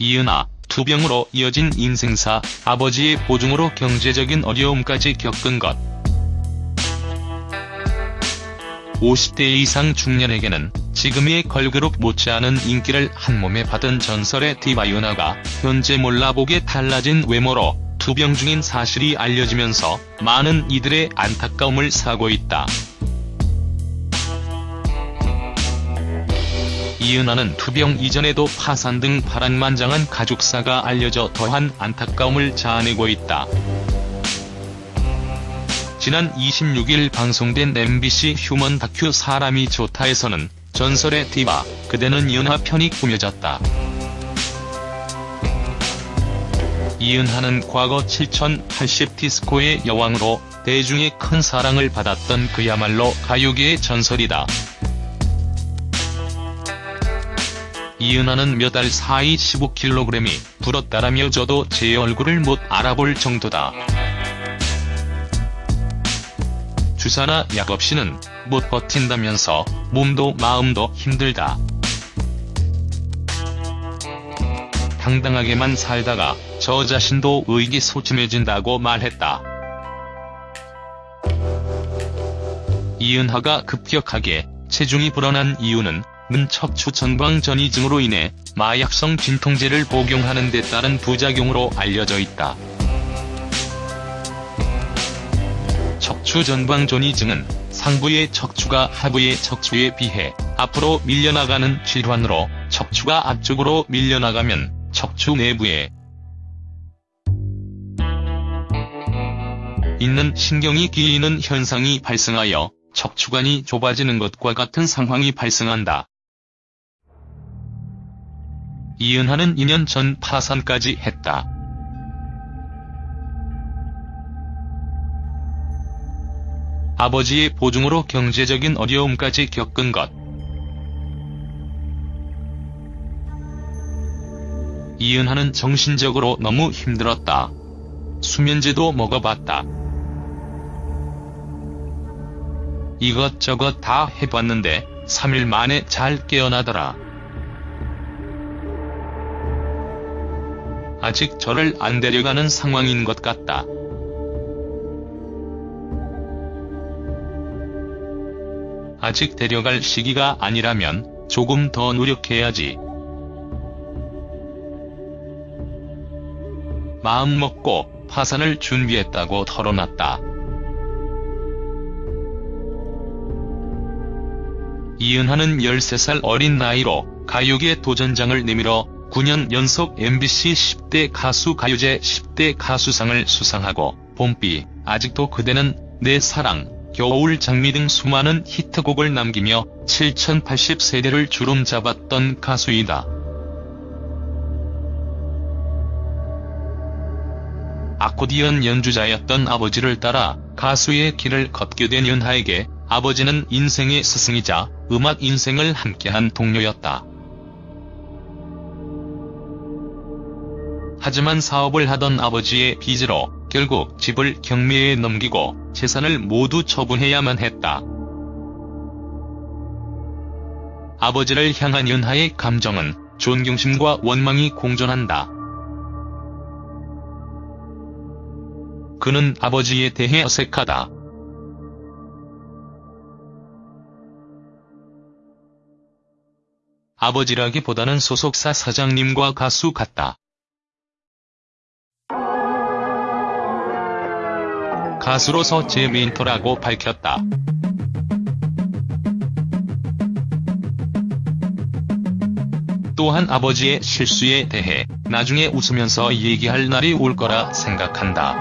이은하, 투병으로 이어진 인생사, 아버지의 보증으로 경제적인 어려움까지 겪은 것. 50대 이상 중년에게는 지금의 걸그룹 못지않은 인기를 한몸에 받은 전설의 디바 이은하가 현재 몰라보게 달라진 외모로 투병 중인 사실이 알려지면서 많은 이들의 안타까움을 사고 있다. 이은하는 투병 이전에도 파산 등 파란만장한 가족사가 알려져 더한 안타까움을 자아내고 있다. 지난 26일 방송된 MBC 휴먼 다큐 사람이 좋다에서는 전설의 디바, 그대는 이은하 편이 꾸며졌다. 이은하는 과거 7080 디스코의 여왕으로 대중의 큰 사랑을 받았던 그야말로 가요계의 전설이다. 이은하는 몇 달 사이 15kg이 불었다라며 저도 제 얼굴을 못 알아볼 정도다. 주사나 약 없이는 못 버틴다면서 몸도 마음도 힘들다. 당당하게만 살다가 저 자신도 의기소침해진다고 말했다. 이은하가 급격하게 체중이 불어난 이유는 는 척추 전방 전이증으로 인해 마약성 진통제를 복용하는 데 따른 부작용으로 알려져 있다. 척추 전방 전이증은 상부의 척추가 하부의 척추에 비해 앞으로 밀려나가는 질환으로 척추가 앞쪽으로 밀려나가면 척추 내부에 있는 신경이 기이는 현상이 발생하여 척추관이 좁아지는 것과 같은 상황이 발생한다. 이은하는 2년 전 파산까지 했다. 아버지의 보증으로 경제적인 어려움까지 겪은 것. 이은하는 정신적으로 너무 힘들었다. 수면제도 먹어봤다. 이것저것 다 해봤는데 3일 만에 잘 깨어나더라. 아직 저를 안 데려가는 상황인 것 같다. 아직 데려갈 시기가 아니라면 조금 더 노력해야지. 마음먹고 파산을 준비했다고 털어놨다. 이은하는 13살 어린 나이로 가요계 도전장을 내밀어 9년 연속 MBC 10대 가수 가요제 10대 가수상을 수상하고 봄비, 아직도 그대는 내 사랑, 겨울 장미 등 수많은 히트곡을 남기며 7080세대를 주름 잡았던 가수이다. 아코디언 연주자였던 아버지를 따라 가수의 길을 걷게 된 윤하에게 아버지는 인생의 스승이자 음악 인생을 함께한 동료였다. 하지만 사업을 하던 아버지의 빚으로 결국 집을 경매에 넘기고 재산을 모두 처분해야만 했다. 아버지를 향한 윤하의 감정은 존경심과 원망이 공존한다. 그는 아버지에 대해 어색하다. 아버지라기보다는 소속사 사장님과 가수 같다. 가수로서 제 멘토라고 밝혔다. 또한 아버지의 실수에 대해 나중에 웃으면서 얘기할 날이 올 거라 생각한다.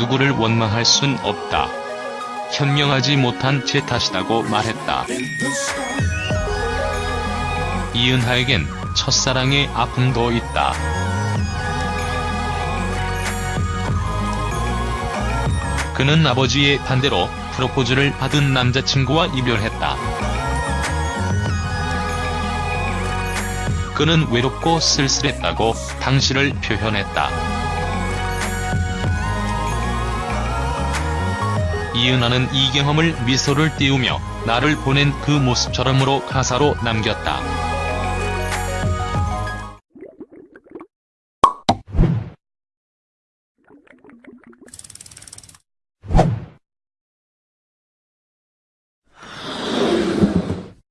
누구를 원망할 순 없다. 현명하지 못한 제 탓이라고 말했다. 이은하에겐 첫사랑의 아픔도 있다. 그는 아버지의 반대로 프로포즈를 받은 남자친구와 이별했다. 그는 외롭고 쓸쓸했다고 당시를 표현했다. 이은하는 이 경험을 미소를 띄우며 나를 보낸 그 모습처럼으로 가사로 남겼다.